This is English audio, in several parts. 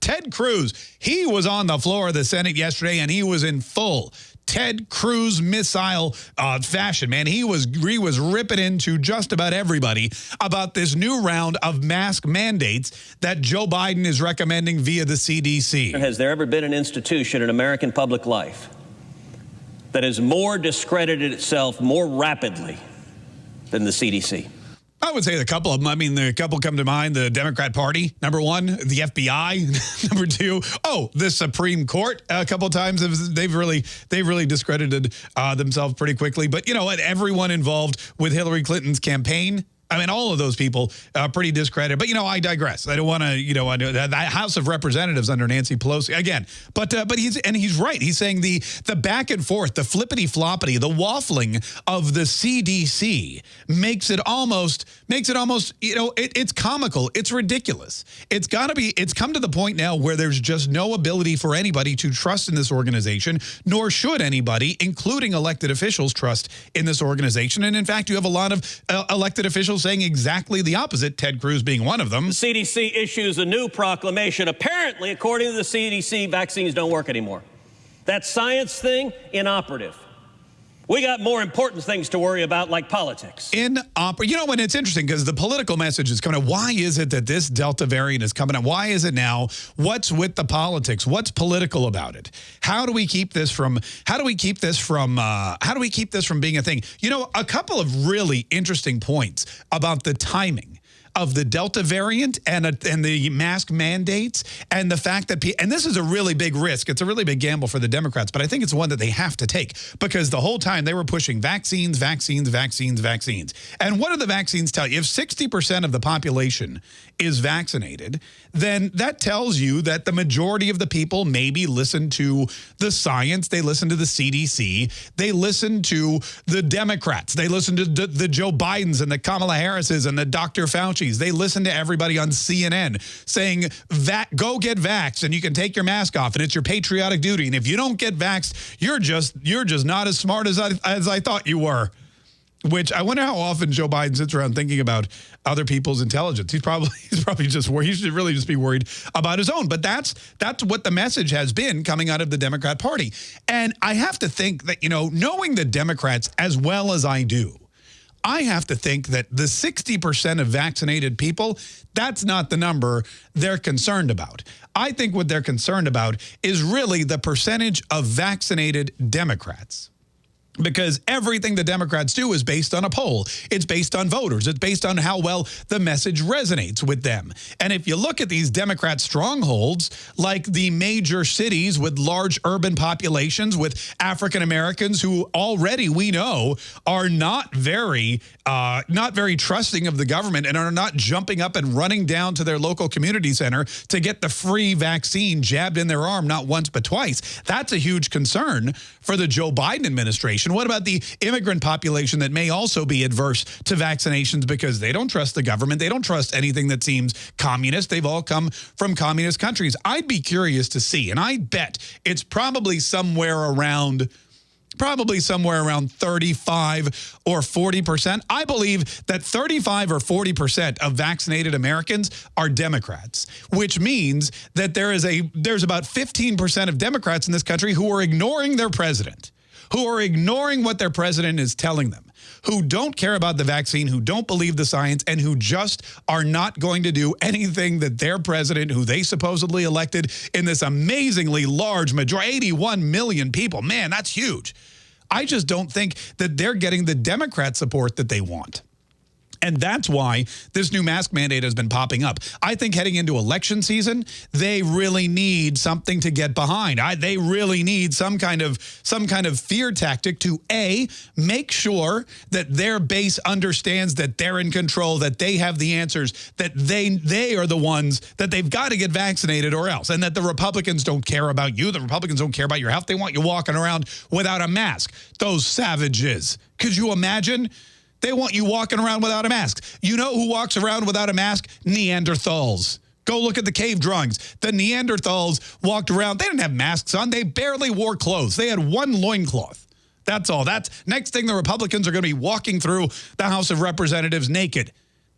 Ted Cruz, he was on the floor of the Senate yesterday and he was in full Ted Cruz missile uh, fashion, man. He was he was ripping into just about everybody about this new round of mask mandates that Joe Biden is recommending via the CDC. Has there ever been an institution in American public life that has more discredited itself more rapidly than the CDC? I would say a couple of them. I mean, the couple come to mind. The Democrat Party, number one. The FBI, number two. Oh, the Supreme Court. A couple times they've really they've really discredited uh, themselves pretty quickly. But you know what? Everyone involved with Hillary Clinton's campaign I mean, all of those people uh, pretty discredited. But, you know, I digress. I don't want to, you know, the House of Representatives under Nancy Pelosi, again. But but but he's, and he's right. He's saying the, the back and forth, the flippity floppity, the waffling of the CDC makes it almost, makes it almost, you know, it, it's comical. It's ridiculous. It's got to be, it's come to the point now where there's just no ability for anybody to trust in this organization, nor should anybody, including elected officials, trust in this organization. And in fact, you have a lot of uh, elected officials saying exactly the opposite, Ted Cruz being one of them. The CDC issues a new proclamation. Apparently, according to the CDC, vaccines don't work anymore. That science thing, inoperative. We got more important things to worry about, like politics. In opera, you know, when it's interesting because the political message is coming out. Why is it that this Delta variant is coming out? Why is it now? What's with the politics? What's political about it? How do we keep this from? How do we keep this from? Uh, how do we keep this from being a thing? You know, a couple of really interesting points about the timing of the Delta variant and, a, and the mask mandates and the fact that, and this is a really big risk. It's a really big gamble for the Democrats, but I think it's one that they have to take because the whole time they were pushing vaccines, vaccines, vaccines, vaccines. And what do the vaccines tell you? If 60% of the population is vaccinated, then that tells you that the majority of the people maybe listen to the science, they listen to the CDC, they listen to the Democrats, they listen to the, Joe Bidens and the Kamala Harrises and the Dr. Fauci's. They listen to everybody on CNN saying, that go get vaxxed and you can take your mask off and it's your patriotic duty. And if you don't get vaxxed, you're just you're just not as smart as I, as I thought you were. Which I wonder how often Joe Biden sits around thinking about other people's intelligence. He's probably he's probably just worried. He should really just be worried about his own. But that's that's what the message has been coming out of the Democrat Party. And I have to think that, you know, knowing the Democrats as well as I do, I have to think that the 60% of vaccinated people, that's not the number they're concerned about. I think what they're concerned about is really the percentage of vaccinated Democrats because everything the Democrats do is based on a poll. It's based on voters. It's based on how well the message resonates with them. And if you look at these Democrat strongholds, like the major cities with large urban populations with African Americans who already we know are not very uh, not very trusting of the government and are not jumping up and running down to their local community center to get the free vaccine jabbed in their arm not once but twice. That's a huge concern for the Joe Biden administration population? What about the immigrant population that may also be adverse to vaccinations because they don't trust the government? They don't trust anything that seems communist. They've all come from communist countries. I'd be curious to see, and I bet it's probably somewhere around probably somewhere around 35 or 40%. I believe that 35 or 40% of vaccinated Americans are Democrats, which means that there is a there's about 15% of Democrats in this country who are ignoring their president who are ignoring what their president is telling them, who don't care about the vaccine, who don't believe the science, and who just are not going to do anything that their president, who they supposedly elected in this amazingly large majority, 81 million people, man, that's huge. I just don't think that they're getting the Democrat support that they want. And that's why this new mask mandate has been popping up. I think heading into election season, they really need something to get behind. I, they really need some kind of some kind of fear tactic to A, make sure that their base understands that they're in control, that they have the answers, that they they are the ones that they've got to get vaccinated or else, and that the Republicans don't care about you. The Republicans don't care about your health. They want you walking around without a mask. Those savages. Could you imagine? They want you walking around without a mask. You know who walks around without a mask? Neanderthals. Go look at the cave drawings. The Neanderthals walked around. They didn't have masks on. They barely wore clothes. They had one loincloth. That's all. That's next thing the Republicans are going to be walking through the House of Representatives naked.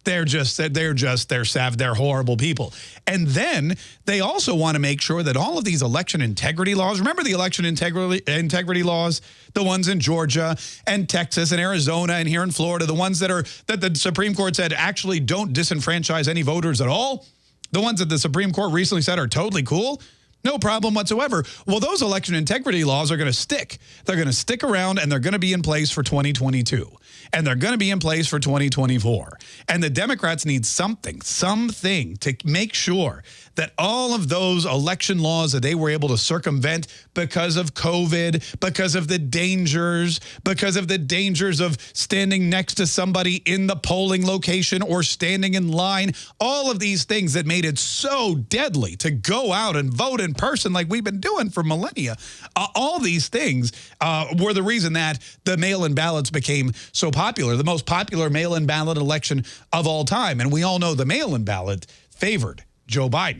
They're just they're just they're sav they're horrible people. And then they also want to make sure that all of these election integrity laws, remember the election integrity integrity laws, the ones in Georgia and Texas and Arizona and here in Florida, the ones that are that the Supreme Court said actually don't disenfranchise any voters at all. The ones that the Supreme Court recently said are totally cool. No problem whatsoever. Well, those election integrity laws are going to stick. They're going to stick around and they're going to be in place for 2022. And they're going to be in place for 2024. And the Democrats need something, something to make sure that all of those election laws that they were able to circumvent because of COVID, because of the dangers, because of the dangers of standing next to somebody in the polling location or standing in line, all of these things that made it so deadly to go out and vote in person like we've been doing for millennia. Uh, all these things uh, were the reason that the mail-in ballots became so popular, the most popular mail-in ballot election of all time. And we all know the mail-in ballot favored Joe Biden.